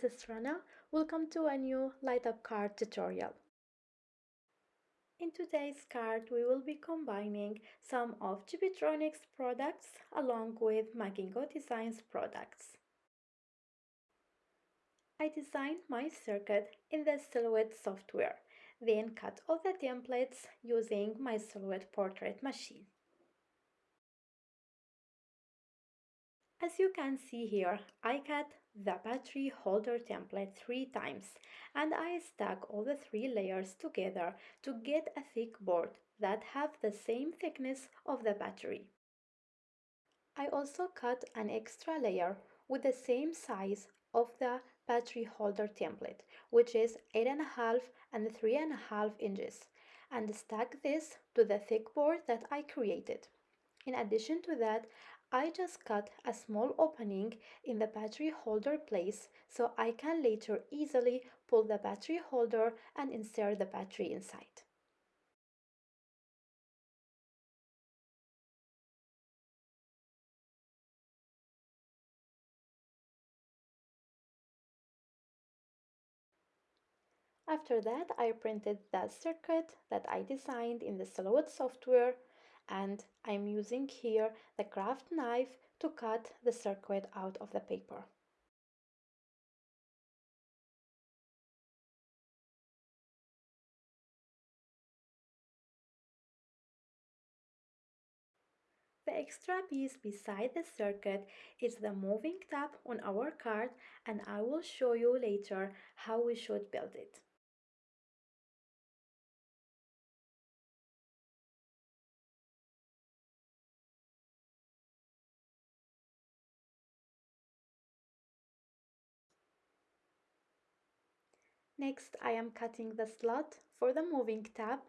this is Rana. Welcome to a new light up card tutorial. In today's card, we will be combining some of Chibitronics products along with Magingo Designs products. I designed my circuit in the Silhouette software, then cut all the templates using my Silhouette portrait machine. As you can see here, I cut the battery holder template three times and I stack all the three layers together to get a thick board that have the same thickness of the battery. I also cut an extra layer with the same size of the battery holder template, which is 8.5 and 3.5 inches, and stack this to the thick board that I created. In addition to that, I just cut a small opening in the battery holder place so I can later easily pull the battery holder and insert the battery inside. After that, I printed the circuit that I designed in the Silhouette software and I'm using here the craft knife to cut the circuit out of the paper. The extra piece beside the circuit is the moving tab on our card and I will show you later how we should build it. Next, I am cutting the slot for the moving tab.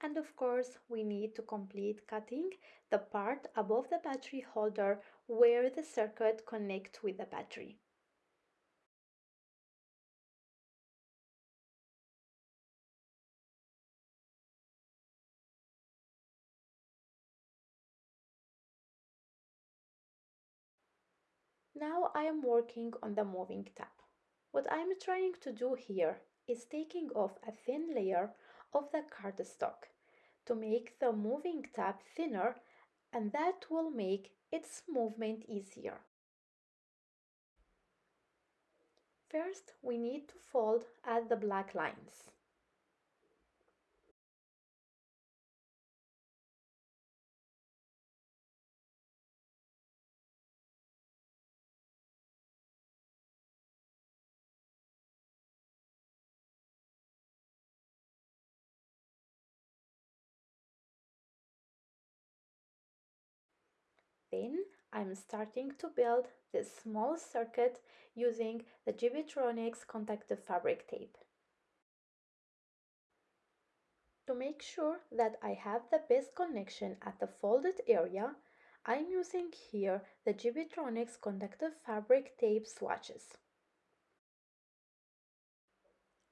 And of course, we need to complete cutting the part above the battery holder where the circuit connects with the battery. Now I am working on the moving tab. What I'm trying to do here is taking off a thin layer of the cardstock to make the moving tab thinner and that will make its movement easier. First, we need to fold at the black lines. Then I'm starting to build this small circuit using the Chibitronics conductive fabric tape. To make sure that I have the best connection at the folded area, I'm using here the Chibitronics conductive fabric tape swatches.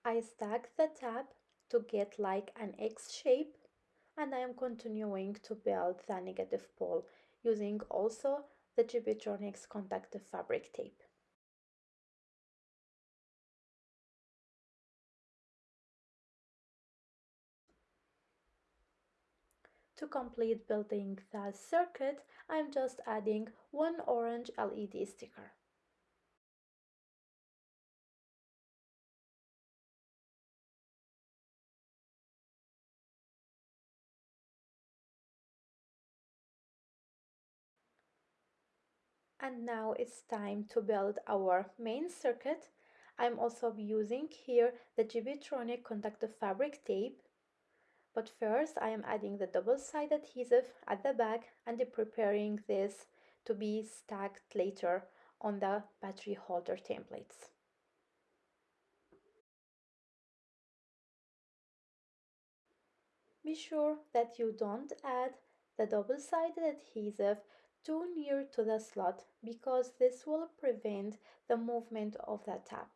I stack the tab to get like an X shape and I am continuing to build the negative pole using also the Chibitronics conductive fabric tape. To complete building the circuit, I'm just adding one orange LED sticker. And now it's time to build our main circuit. I'm also using here the Chibitronic conductive fabric tape. But first I am adding the double-sided adhesive at the back and preparing this to be stacked later on the battery holder templates. Be sure that you don't add the double-sided adhesive too near to the slot because this will prevent the movement of the tap.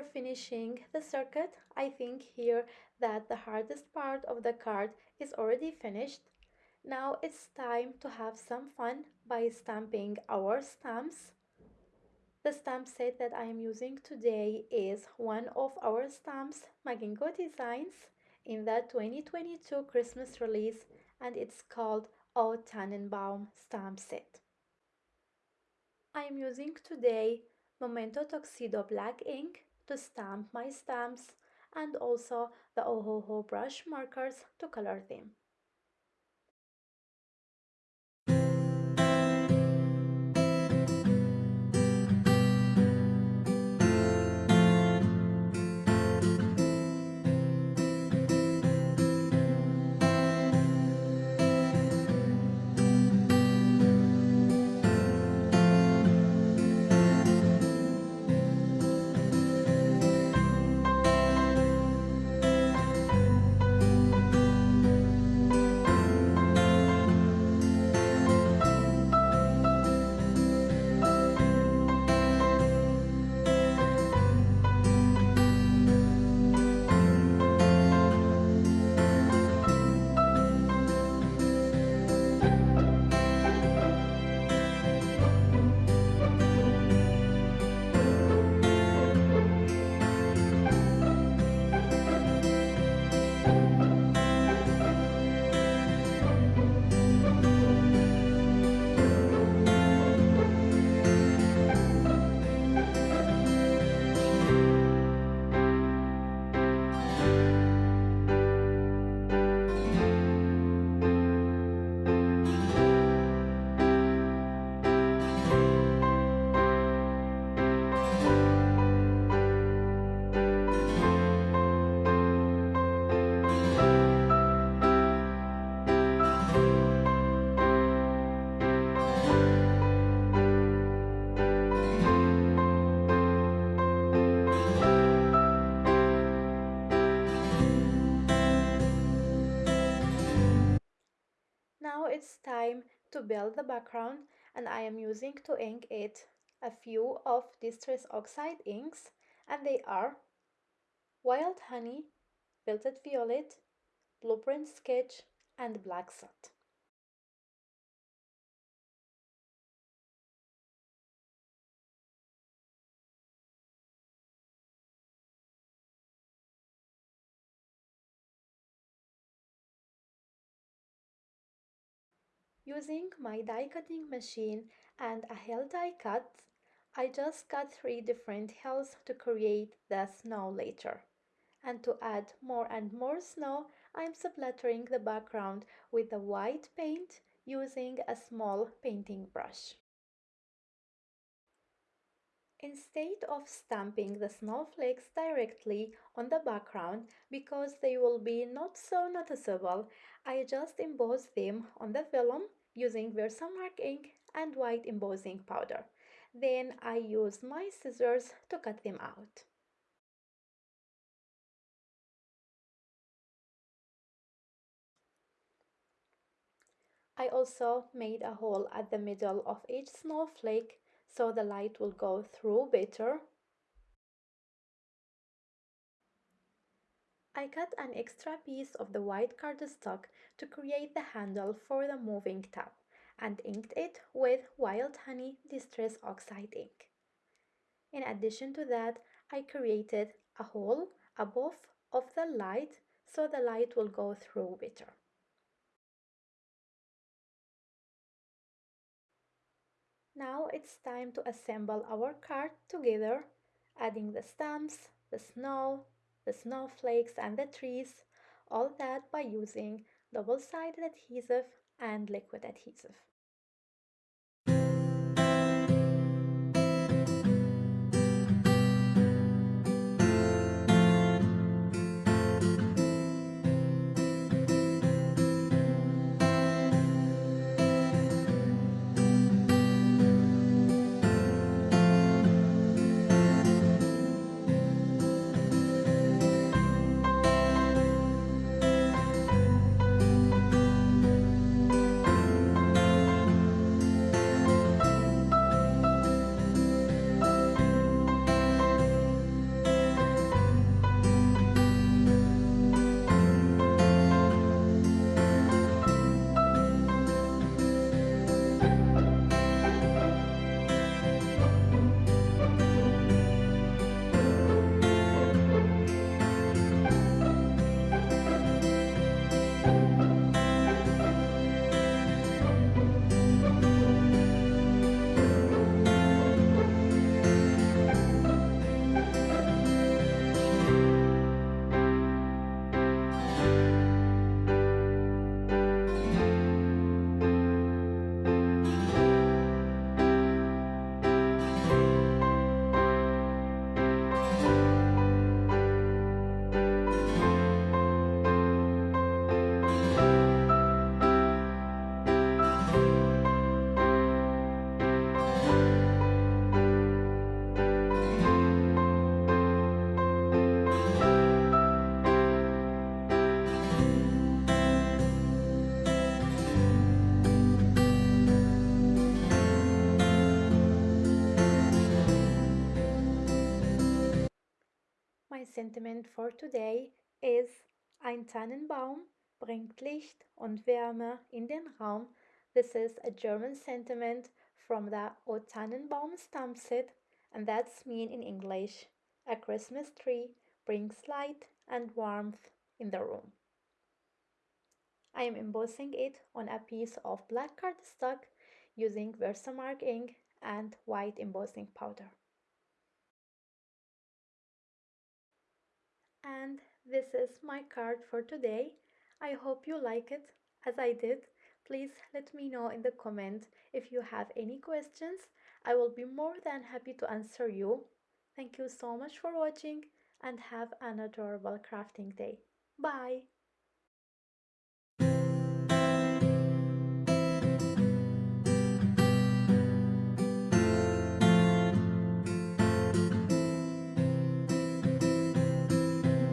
Finishing the circuit, I think here that the hardest part of the card is already finished. Now it's time to have some fun by stamping our stamps. The stamp set that I am using today is one of our stamps, Magingo Designs, in the 2022 Christmas release and it's called O Tannenbaum stamp set. I am using today Memento Tuxedo black ink to stamp my stamps and also the Ohuhu brush markers to color them. Build the background and I am using to ink it a few of Distress Oxide inks and they are Wild Honey, Velvet Violet, Blueprint Sketch and Black Soot. Using my die cutting machine and a hell die cut, I just cut three different hells to create the snow later. And to add more and more snow, I'm splattering the background with the white paint using a small painting brush. Instead of stamping the snowflakes directly on the background because they will be not so noticeable, I just emboss them on the vellum using Versamark ink and white embossing powder. Then I use my scissors to cut them out. I also made a hole at the middle of each snowflake so the light will go through better. I cut an extra piece of the white cardstock to create the handle for the moving tab and inked it with Wild Honey Distress Oxide ink. In addition to that, I created a hole above of the light so the light will go through better. Now it's time to assemble our card together, adding the stamps, the snow, the snowflakes and the trees, all that by using double-sided adhesive and liquid adhesive. Sentiment for today is Ein Tannenbaum bringt Licht und Wärme in den Raum. This is a German sentiment from the O Tannenbaum Stammset, and that's mean in English. A Christmas tree brings light and warmth in the room. I am embossing it on a piece of black cardstock using Versamark ink and white embossing powder. And this is my card for today. I hope you like it as I did. Please let me know in the comment if you have any questions. I will be more than happy to answer you. Thank you so much for watching and have an adorable crafting day. Bye!